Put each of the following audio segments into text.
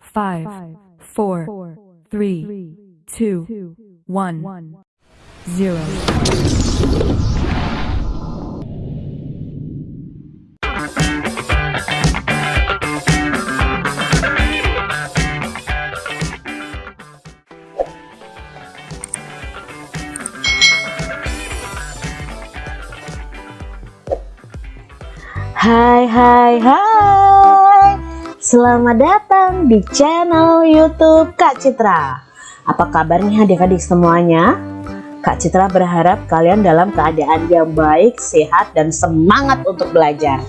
five, four, three, two, one, zero. Hi, hi, hai Selamat datang di channel youtube Kak Citra. Apa kabar nih adik-adik semuanya? Kak Citra berharap kalian dalam keadaan yang baik, sehat, dan semangat untuk belajar.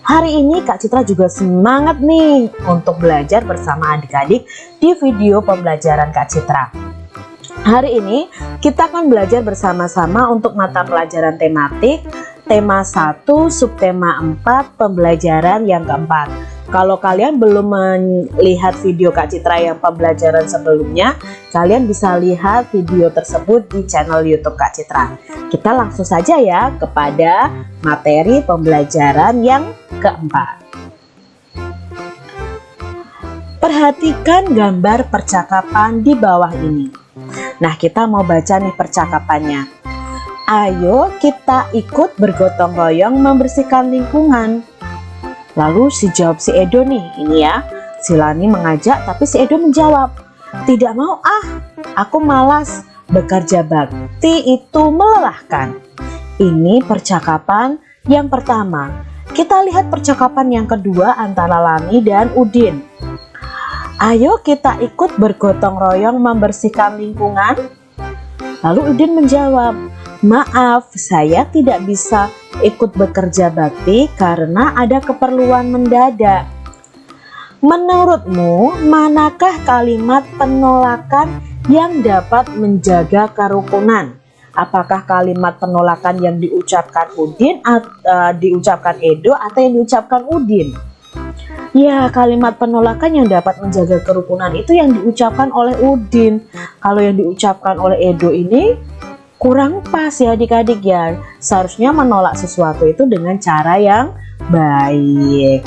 Hari ini Kak Citra juga semangat nih untuk belajar bersama adik-adik di video pembelajaran Kak Citra. Hari ini kita akan belajar bersama-sama untuk mata pelajaran tematik tema 1 subtema 4 pembelajaran yang keempat kalau kalian belum melihat video Kak Citra yang pembelajaran sebelumnya kalian bisa lihat video tersebut di channel YouTube Kak Citra. Kita langsung saja ya kepada materi pembelajaran yang keempat. Perhatikan gambar percakapan di bawah ini. Nah kita mau baca nih percakapannya. Ayo kita ikut bergotong royong membersihkan lingkungan. Lalu si jawab si Edo nih, ini ya. Si Lani mengajak tapi si Edo menjawab, tidak mau ah, aku malas. Bekerja bakti itu melelahkan. Ini percakapan yang pertama. Kita lihat percakapan yang kedua antara Lani dan Udin. Ayo kita ikut bergotong royong membersihkan lingkungan. Lalu Udin menjawab, Maaf, saya tidak bisa ikut bekerja bakti karena ada keperluan mendadak. Menurutmu, manakah kalimat penolakan yang dapat menjaga kerukunan? Apakah kalimat penolakan yang diucapkan Udin uh, diucapkan Edo atau yang diucapkan Udin? Ya, kalimat penolakan yang dapat menjaga kerukunan itu yang diucapkan oleh Udin. Kalau yang diucapkan oleh Edo ini kurang pas ya adik-adik ya. Seharusnya menolak sesuatu itu dengan cara yang baik.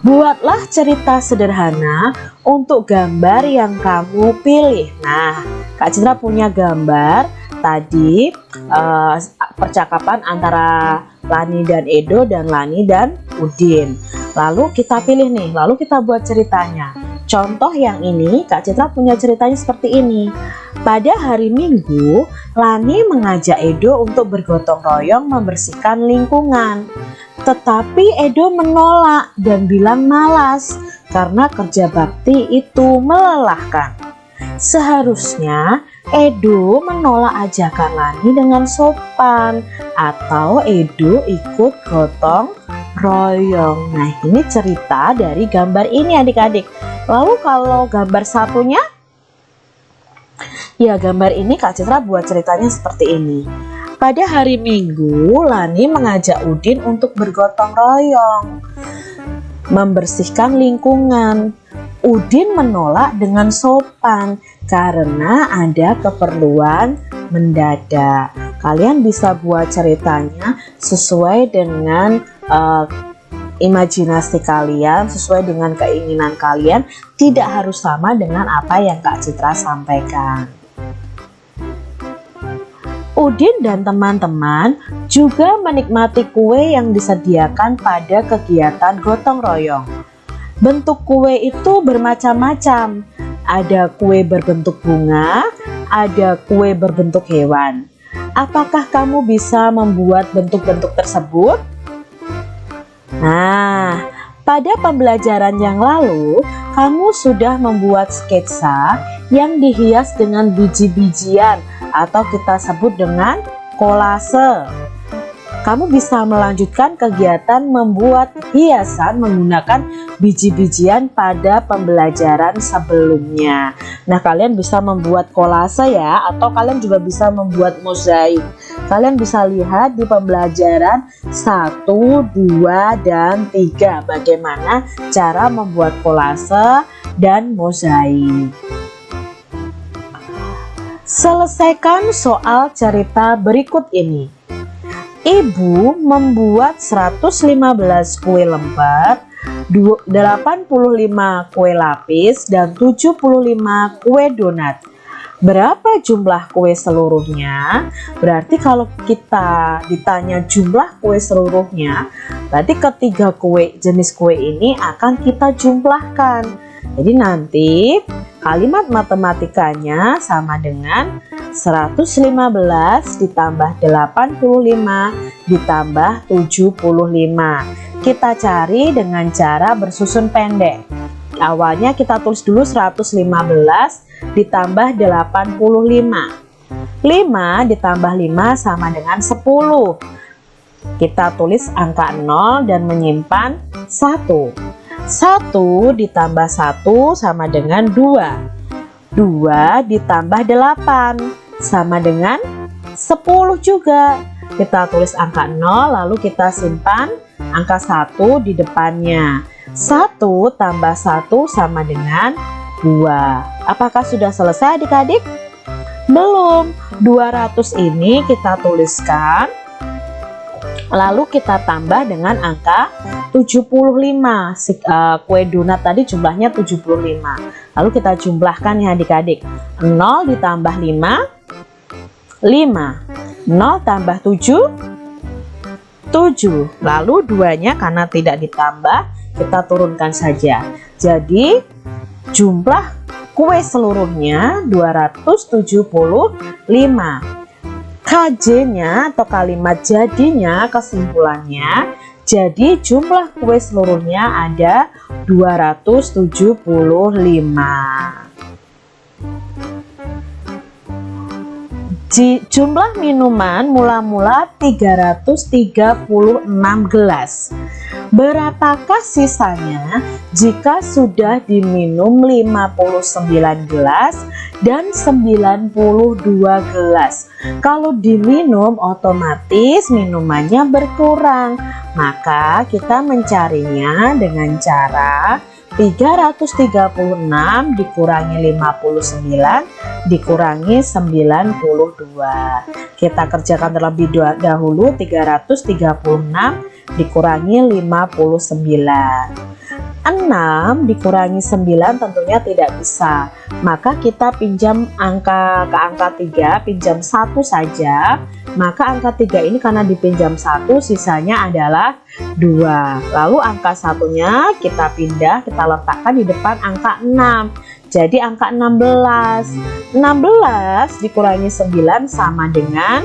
Buatlah cerita sederhana untuk gambar yang kamu pilih. Nah Kak Citra punya gambar tadi uh, percakapan antara Lani dan Edo dan Lani dan Udin. Lalu kita pilih nih lalu kita buat ceritanya Contoh yang ini, Kak Citra punya ceritanya seperti ini. Pada hari Minggu, Lani mengajak Edo untuk bergotong royong membersihkan lingkungan. Tetapi Edo menolak dan bilang malas karena kerja bakti itu melelahkan. Seharusnya Edo menolak ajakan Lani dengan sopan atau Edo ikut gotong royong. Nah ini cerita dari gambar ini adik-adik. Lalu kalau gambar satunya? Ya gambar ini Kak Citra buat ceritanya seperti ini. Pada hari Minggu Lani mengajak Udin untuk bergotong royong Membersihkan lingkungan. Udin menolak dengan sopan karena ada keperluan mendadak. Kalian bisa buat ceritanya sesuai dengan uh, imajinasi kalian sesuai dengan keinginan kalian tidak harus sama dengan apa yang Kak Citra sampaikan. Udin dan teman-teman juga menikmati kue yang disediakan pada kegiatan gotong royong. Bentuk kue itu bermacam-macam. Ada kue berbentuk bunga ada kue berbentuk hewan. Apakah kamu bisa membuat bentuk-bentuk tersebut? Nah, pada pembelajaran yang lalu, kamu sudah membuat sketsa yang dihias dengan biji-bijian atau kita sebut dengan kolase kamu bisa melanjutkan kegiatan membuat hiasan menggunakan biji-bijian pada pembelajaran sebelumnya. Nah, kalian bisa membuat kolase ya, atau kalian juga bisa membuat mozaik. Kalian bisa lihat di pembelajaran 1, 2, dan 3 bagaimana cara membuat kolase dan mozaik. Selesaikan soal cerita berikut ini. Ibu membuat 115 kue lembar 85 kue lapis dan 75 kue donat. Berapa jumlah kue seluruhnya? Berarti kalau kita ditanya jumlah kue seluruhnya berarti ketiga kue jenis kue ini akan kita jumlahkan. Jadi nanti kalimat matematikanya sama dengan 115 ditambah 85 ditambah 75 kita cari dengan cara bersusun pendek. Awalnya kita tulis dulu 115 ditambah 85 5 ditambah 5 sama dengan 10 kita tulis angka 0 dan menyimpan 1 1 ditambah 1 sama dengan 2 2 ditambah 8 sama dengan 10 juga. Kita tulis angka 0 lalu kita simpan angka 1 di depannya. 1 tambah 1 sama dengan 2 apakah sudah selesai adik-adik? Belum. 200 ini kita tuliskan lalu kita tambah dengan angka 75 si, uh, kue donat tadi jumlahnya 75 lalu kita jumlahkan ya adik-adik. 0 ditambah 5 5 0 tambah 7 7 lalu duanya karena tidak ditambah kita turunkan saja jadi Jumlah kue seluruhnya 275. KJ-nya atau kalimat jadinya kesimpulannya jadi jumlah kue seluruhnya ada 275. Jumlah minuman mula-mula 336 gelas. Berapakah sisanya jika sudah diminum 59 gelas dan 92 gelas? Kalau diminum otomatis minumannya berkurang. Maka kita mencarinya dengan cara 336 dikurangi 59 dikurangi 92 kita kerjakan terlebih dahulu 336 dikurangi 59 6 dikurangi 9 tentunya tidak bisa. Maka kita pinjam angka ke angka 3 pinjam satu saja. Maka angka 3 ini karena dipinjam satu sisanya adalah 2 lalu angka satunya kita pindah kita letakkan di depan angka 6 jadi angka 16 16 dikurangi 9 sama dengan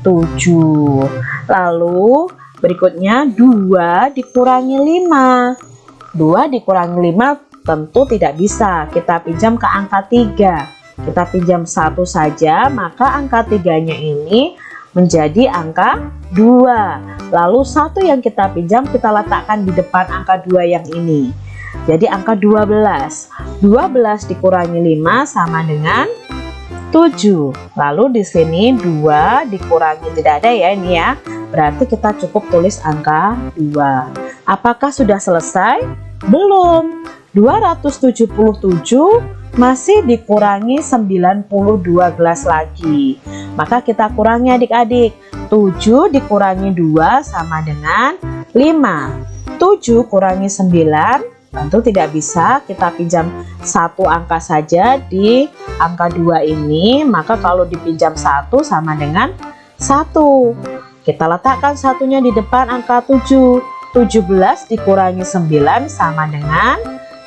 7 lalu Berikutnya 2 dikurangi 5. 2 dikurangi 5 tentu tidak bisa. Kita pinjam ke angka 3. Kita pinjam satu saja, maka angka 3-nya ini menjadi angka 2. Lalu satu yang kita pinjam kita letakkan di depan angka 2 yang ini. Jadi angka 12. 12 dikurangi 5 sama dengan 7. Lalu di sini 2 dikurangi tidak ada ya ini ya berarti kita cukup tulis angka 2 apakah sudah selesai? belum 277 masih dikurangi 92 gelas lagi. Maka kita kurangi adik-adik. 7 dikurangi 2 sama dengan 5 7 kurangi 9 tentu tidak bisa kita pinjam satu angka saja di angka 2 ini. Maka kalau dipinjam satu sama dengan 1 kita letakkan satunya di depan angka 7. 17 dikurangi 9 sama dengan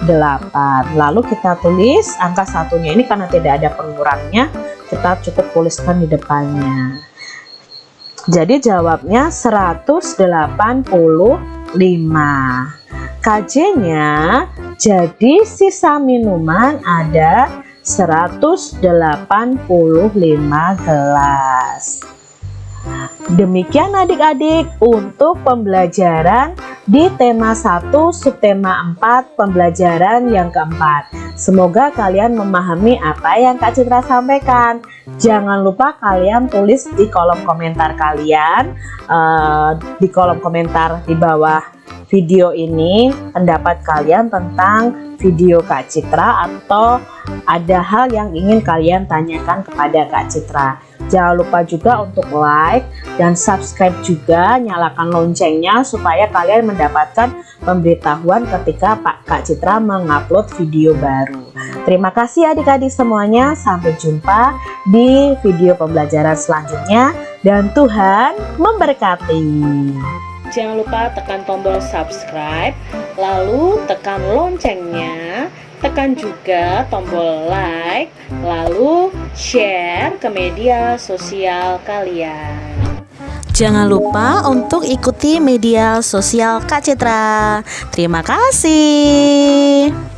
8. Lalu kita tulis angka satunya ini karena tidak ada pengurangnya, kita cukup tuliskan di depannya. Jadi jawabnya 185. KJ-nya jadi sisa minuman ada 185 gelas. Demikian adik-adik untuk pembelajaran di tema 1 subtema 4 pembelajaran yang keempat. Semoga kalian memahami apa yang Kak Citra sampaikan. Jangan lupa kalian tulis di kolom komentar kalian, uh, di kolom komentar di bawah video ini pendapat kalian tentang video Kak Citra atau ada hal yang ingin kalian tanyakan kepada Kak Citra. Jangan lupa juga untuk like dan subscribe juga, nyalakan loncengnya supaya kalian mendapatkan pemberitahuan ketika Pak Kak Citra mengupload video baru. Terima kasih adik-adik semuanya, sampai jumpa di video pembelajaran selanjutnya dan Tuhan memberkati. Jangan lupa tekan tombol subscribe, lalu tekan loncengnya, tekan juga tombol like, lalu share ke media sosial kalian. Jangan lupa untuk ikuti media sosial Kak Citra. Terima kasih.